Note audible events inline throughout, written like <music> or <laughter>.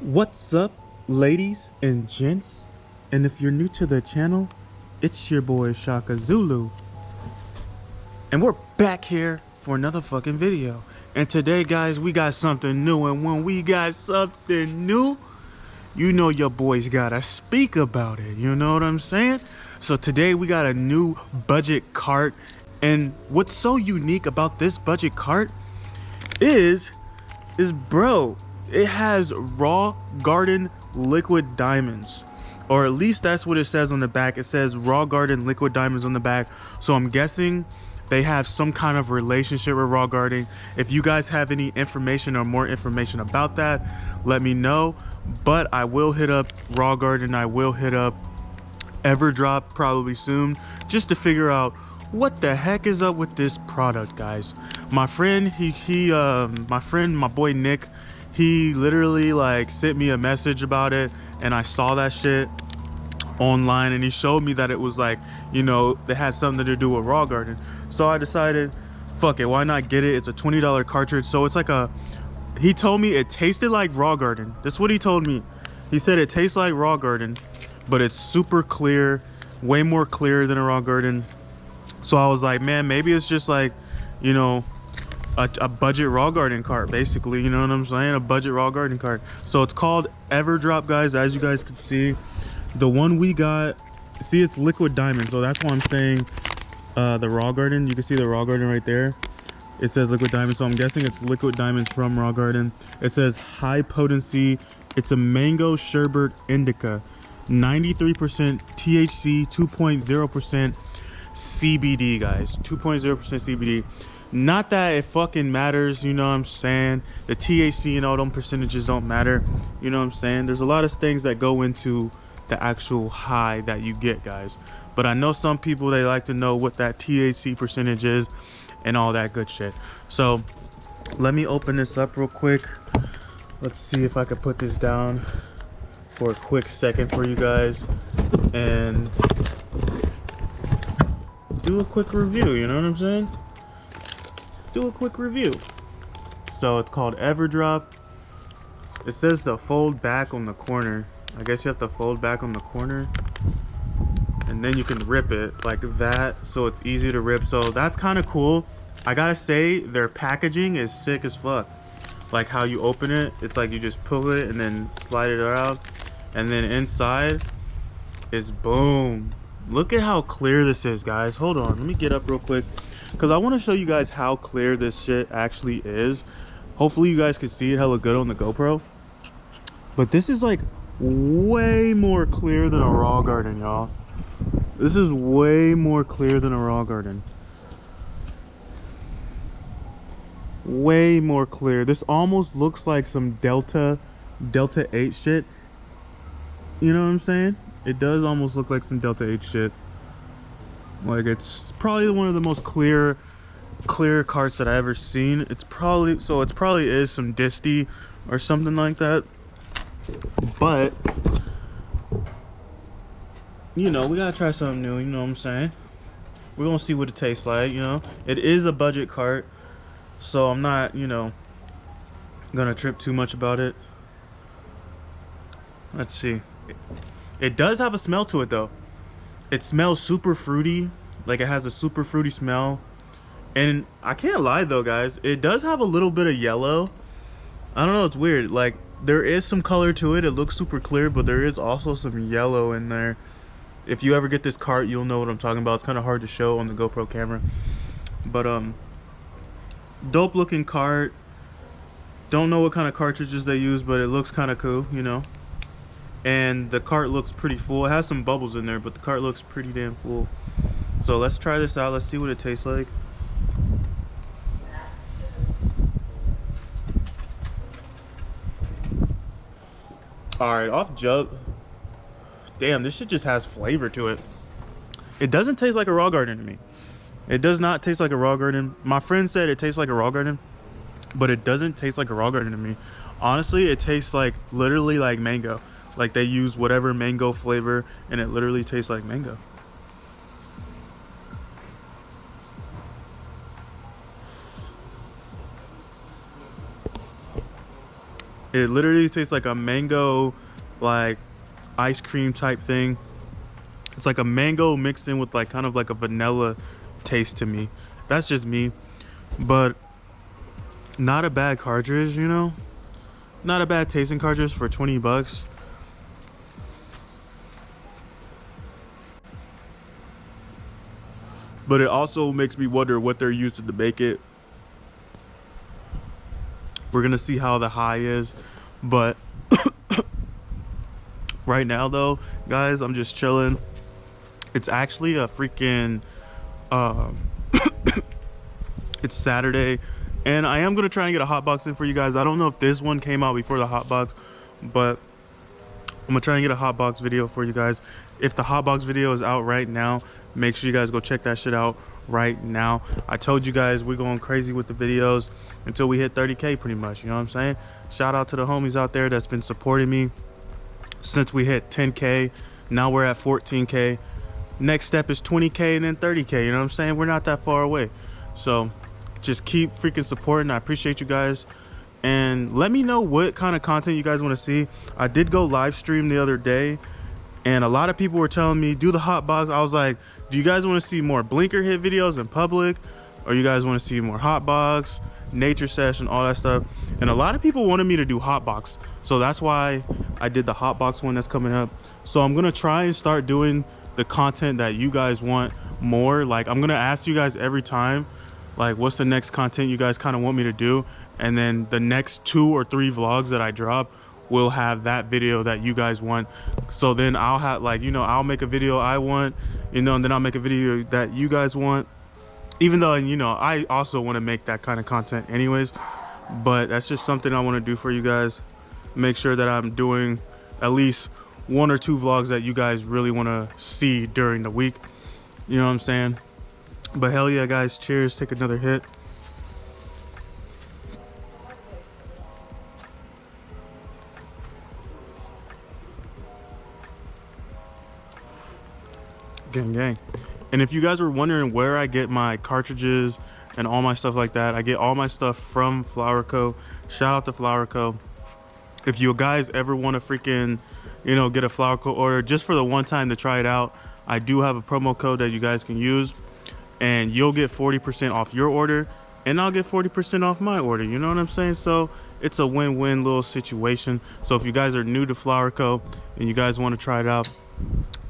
What's up, ladies and gents? And if you're new to the channel, it's your boy Shaka Zulu. And we're back here for another fucking video. And today, guys, we got something new. And when we got something new, you know your boys gotta speak about it. You know what I'm saying? So today we got a new budget cart. And what's so unique about this budget cart is, is bro, it has raw garden liquid diamonds. Or at least that's what it says on the back. It says raw garden liquid diamonds on the back. So i'm guessing they have some kind of relationship with raw garden. If you guys have any information or more information about that let me know. But i will hit up raw garden. I will hit up everdrop probably soon just to figure out what the heck is up with this product guys. My friend he he um my friend my boy nick he literally like sent me a message about it and I saw that shit online and he showed me that it was like, you know, they had something to do with Raw Garden. So I decided, fuck it, why not get it? It's a $20 cartridge. So it's like a, he told me it tasted like Raw Garden. That's what he told me. He said it tastes like Raw Garden, but it's super clear, way more clear than a Raw Garden. So I was like, man, maybe it's just like, you know, a, a, budget raw garden cart basically you know what i'm saying? A budget raw garden cart. So it's called everdrop guys as you guys can see. The one we got see it's liquid diamond so that's why i'm saying uh, the raw garden you can see the raw garden right there. It says liquid diamond so i'm guessing it's liquid diamonds from raw garden. It says high potency it's a mango sherbet indica 93 percent thc 2.0 percent cbd guys 2.0 percent cbd not that it fucking matters you know what i'm saying? The THC and all them percentages don't matter you know what i'm saying? There's a lot of things that go into the actual high that you get guys. But i know some people they like to know what that thc percentage is and all that good shit. So let me open this up real quick. Let's see if i can put this down for a quick second for you guys and do a quick review you know what i'm saying do a quick review. So it's called Everdrop. It says to fold back on the corner. I guess you have to fold back on the corner. And then you can rip it like that. So it's easy to rip. So that's kind of cool. I gotta say, their packaging is sick as fuck. Like how you open it, it's like you just pull it and then slide it out. And then inside is boom. Look at how clear this is, guys. Hold on, let me get up real quick because I want to show you guys how clear this shit actually is. Hopefully you guys can see it hella good on the GoPro. But this is like way more clear than a raw garden, y'all. This is way more clear than a raw garden. Way more clear. This almost looks like some Delta, Delta 8 shit. You know what I'm saying? It does almost look like some Delta 8 shit. Like it's probably one of the most clear clear carts that I ever seen. It's probably so it's probably is some disty or something like that. But you know, we gotta try something new, you know what I'm saying? We're gonna see what it tastes like, you know. It is a budget cart, so I'm not, you know, gonna trip too much about it. Let's see. It does have a smell to it though it smells super fruity. Like it has a super fruity smell. And i can't lie though guys it does have a little bit of yellow. I don't know it's weird. Like there is some color to it. It looks super clear but there is also some yellow in there. If you ever get this cart you'll know what i'm talking about. It's kind of hard to show on the gopro camera. But um dope looking cart. Don't know what kind of cartridges they use but it looks kind of cool you know and the cart looks pretty full. It has some bubbles in there but the cart looks pretty damn full. So let's try this out. Let's see what it tastes like. All right off jump. Damn this shit just has flavor to it. It doesn't taste like a raw garden to me. It does not taste like a raw garden. My friend said it tastes like a raw garden but it doesn't taste like a raw garden to me. Honestly it tastes like literally like mango like they use whatever mango flavor and it literally tastes like mango. It literally tastes like a mango, like ice cream type thing. It's like a mango mixed in with like kind of like a vanilla taste to me. That's just me. But not a bad cartridge, you know? Not a bad tasting cartridge for 20 bucks. But it also makes me wonder what they're using to make it. We're gonna see how the high is, but <coughs> right now though, guys, I'm just chilling. It's actually a freaking um <coughs> it's Saturday and I am gonna try and get a hot box in for you guys. I don't know if this one came out before the hot box, but I'm gonna try and get a hot box video for you guys. If the hot box video is out right now, make sure you guys go check that shit out right now. I told you guys we're going crazy with the videos until we hit 30k pretty much, you know what I'm saying? Shout out to the homies out there that's been supporting me since we hit 10k. Now we're at 14k. Next step is 20k and then 30k, you know what I'm saying? We're not that far away. So just keep freaking supporting. I appreciate you guys and let me know what kind of content you guys want to see i did go live stream the other day and a lot of people were telling me do the hot box i was like do you guys want to see more blinker hit videos in public? Or you guys want to see more hot box nature session all that stuff? And a lot of people wanted me to do hot box so that's why i did the hot box one that's coming up. So i'm gonna try and start doing the content that you guys want more. Like i'm gonna ask you guys every time like what's the next content you guys kind of want me to do? And then the next two or three vlogs that I drop will have that video that you guys want. So then I'll have like you know I'll make a video I want you know and then I'll make a video that you guys want. Even though you know I also want to make that kind of content anyways but that's just something I want to do for you guys. Make sure that I'm doing at least one or two vlogs that you guys really want to see during the week. You know what I'm saying? But hell yeah guys cheers take another hit gang gang. And if you guys were wondering where i get my cartridges and all my stuff like that i get all my stuff from flower co. Shout out to flower co. If you guys ever want to freaking you know get a flower co order just for the one time to try it out i do have a promo code that you guys can use. And you'll get 40 percent off your order and i'll get 40 percent off my order you know what i'm saying? So it's a win-win little situation. So if you guys are new to flower co and you guys want to try it out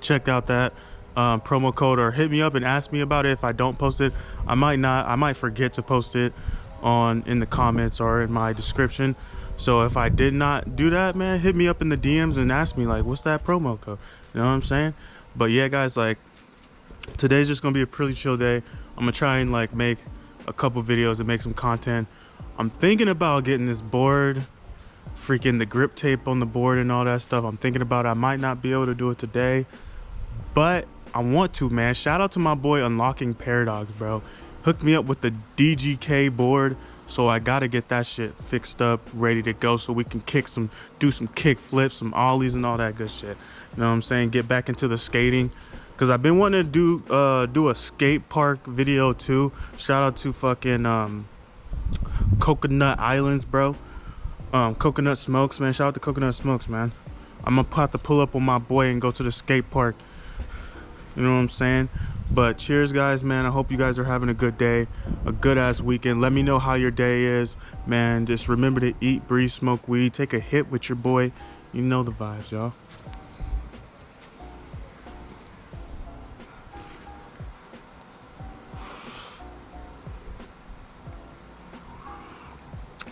check out that um, promo code or hit me up and ask me about it if I don't post it. I might not, I might forget to post it on in the comments or in my description. So if I did not do that, man, hit me up in the DMs and ask me like, what's that promo code? You know what I'm saying? But yeah, guys, like today's just gonna be a pretty chill day. I'm gonna try and like make a couple videos and make some content. I'm thinking about getting this board, freaking the grip tape on the board and all that stuff. I'm thinking about. I might not be able to do it today, but I want to, man. Shout out to my boy Unlocking Paradox, bro. Hooked me up with the DGK board. So I gotta get that shit fixed up, ready to go so we can kick some, do some kick flips, some ollies and all that good shit. You know what I'm saying? Get back into the skating. Cause I've been wanting to do uh do a skate park video too. Shout out to fucking um Coconut Islands, bro. Um Coconut Smokes, man. Shout out to Coconut Smokes, man. I'm have to pull up on my boy and go to the skate park you know what I'm saying? But cheers, guys, man. I hope you guys are having a good day, a good ass weekend. Let me know how your day is, man. Just remember to eat, breathe, smoke weed, take a hit with your boy. You know the vibes, y'all.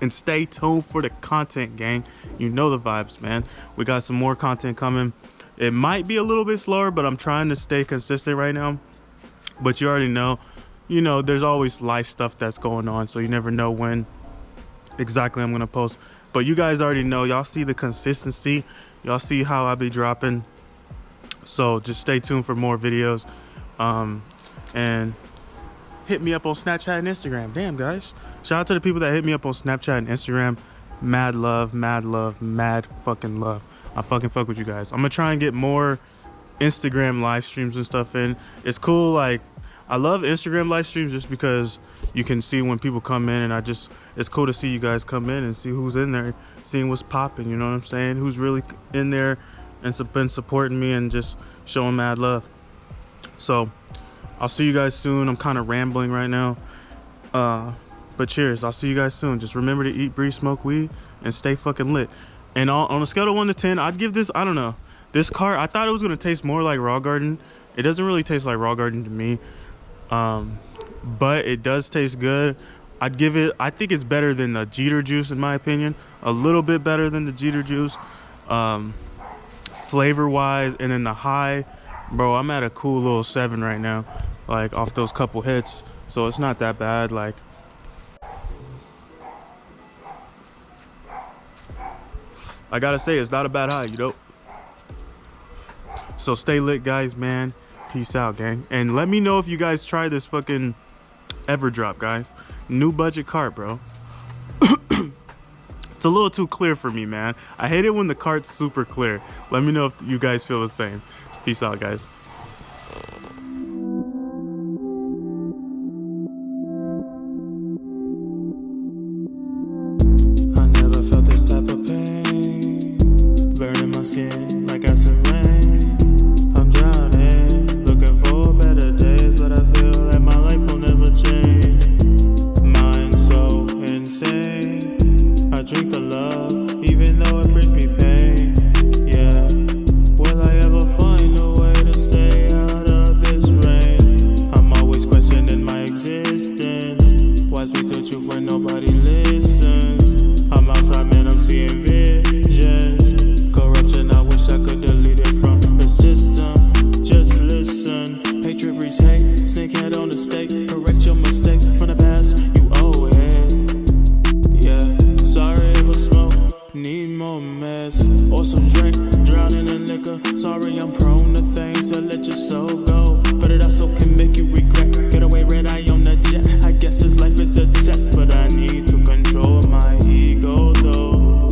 and stay tuned for the content gang you know the vibes man we got some more content coming it might be a little bit slower, but I'm trying to stay consistent right now. But you already know, you know, there's always life stuff that's going on, so you never know when exactly I'm gonna post. But you guys already know, y'all see the consistency. Y'all see how I be dropping. So just stay tuned for more videos. Um, and hit me up on Snapchat and Instagram. Damn, guys. Shout out to the people that hit me up on Snapchat and Instagram. Mad love, mad love, mad fucking love. I fucking fuck with you guys. I'm gonna try and get more Instagram live streams and stuff in. It's cool, like I love Instagram live streams just because you can see when people come in, and I just it's cool to see you guys come in and see who's in there, seeing what's popping. You know what I'm saying? Who's really in there and been supporting me and just showing mad love. So I'll see you guys soon. I'm kind of rambling right now. Uh, but cheers. I'll see you guys soon. Just remember to eat, breathe, smoke weed, and stay fucking lit. And on, a scale of 1 to 10, I'd give this, I don't know. This car, I thought it was going to taste more like Raw Garden. It doesn't really taste like Raw Garden to me. Um, but it does taste good. I'd give it, I think it's better than the Jeeter juice in my opinion. A little bit better than the Jeeter juice. Um, flavor wise and then the high bro i'm at a cool little seven right now like off those couple hits so it's not that bad like i gotta say it's not a bad high you know so stay lit guys man peace out gang and let me know if you guys try this fucking everdrop guys new budget cart bro <coughs> It's a little too clear for me, man. I hate it when the cart's super clear. Let me know if you guys feel the same. Peace out, guys. More mess. Or some drink. Drowning in liquor. Sorry I'm prone to things that let your soul go. But it also can make you regret. Get away red eye on the jet. I guess this life is a test. But I need to control my ego though.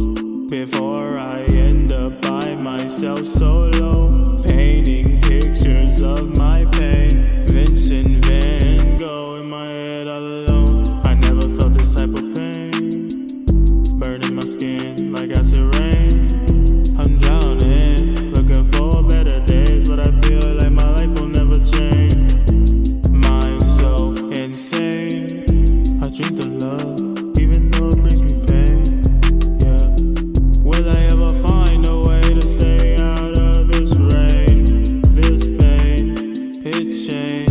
Before I end up by myself solo. Painting pictures of my shame.